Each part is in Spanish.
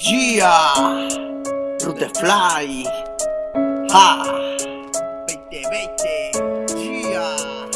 Yeah, Fly, ha, 2020, yeah.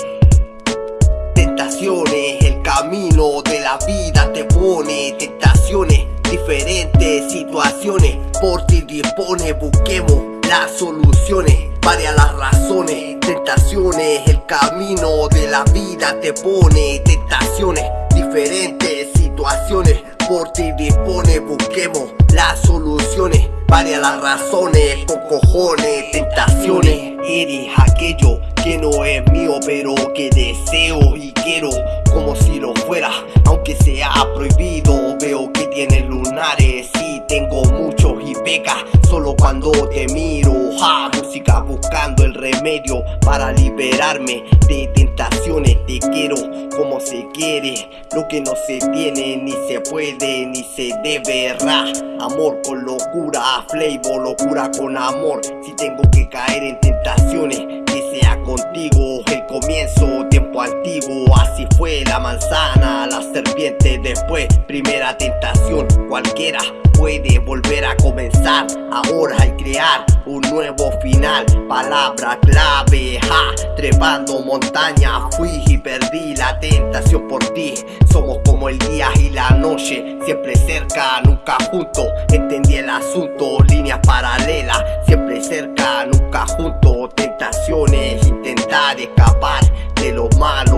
Tentaciones, el camino de la vida te pone tentaciones, diferentes situaciones, por ti dispone, busquemos las soluciones, varias las razones, tentaciones, el camino de la vida te pone tentaciones, diferentes situaciones, por ti dispone, busquemos las soluciones, varias las razones, con cojones, tentaciones. Eres aquello que no es mío, pero que deseo y quiero como si lo fuera, aunque sea prohibido. Veo que tienes lunares y tengo muchos y pecas solo cuando te miro. Ja, música buscando remedio para liberarme de tentaciones. Te quiero como se quiere, lo que no se tiene ni se puede ni se debe. Ra, amor con locura, flavor, locura con amor. Si tengo que caer en tentaciones, que sea contigo el comienzo, tiempo antiguo. Así fue la manzana, la serpiente después, primera tentación, cualquiera puede volver a comenzar. Ahora hay crear un nuevo final. Palabra clave, ja, trepando montaña. Fui y perdí la tentación por ti. Somos como el día y la noche, siempre cerca, nunca juntos. Entendí el asunto, líneas paralelas, siempre cerca, nunca juntos. Tentaciones, intentar escapar de los malos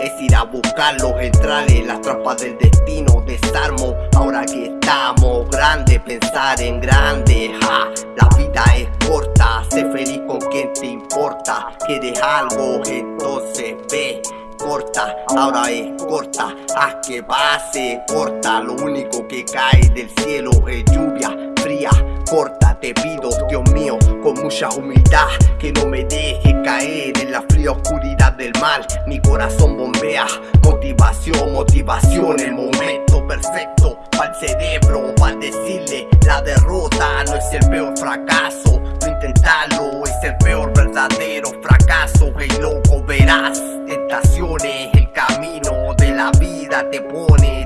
es ir a buscarlos, entrar en las trampas del destino, desarmo. Ahora que estamos grandes, pensar en grande, ja, la vida es corta, sé feliz con quien te importa. Quieres algo, entonces ve corta, ahora es corta, haz que pase corta, lo único que cae del cielo es lluvia fría, corta, te pido, Dios mío, con mucha humildad, que no me deje caer en la fría oscuridad del mal, mi corazón bombea, motivación, motivación, el momento perfecto, para el cerebro, para decirle, la derrota no es el peor fracaso, no intentarlo es el peor verdadero fracaso, hey loco verás, tentaciones, el camino de la vida te pone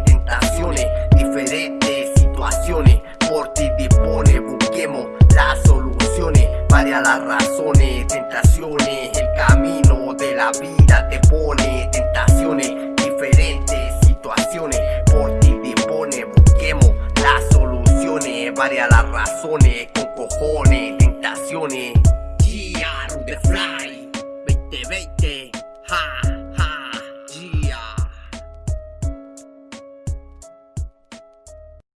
a las razones, tentaciones, el camino de la vida te pone, tentaciones, diferentes situaciones, por ti dispone, busquemos las soluciones, varias las razones, con cojones, tentaciones, yeah, the fly, 2020, ja.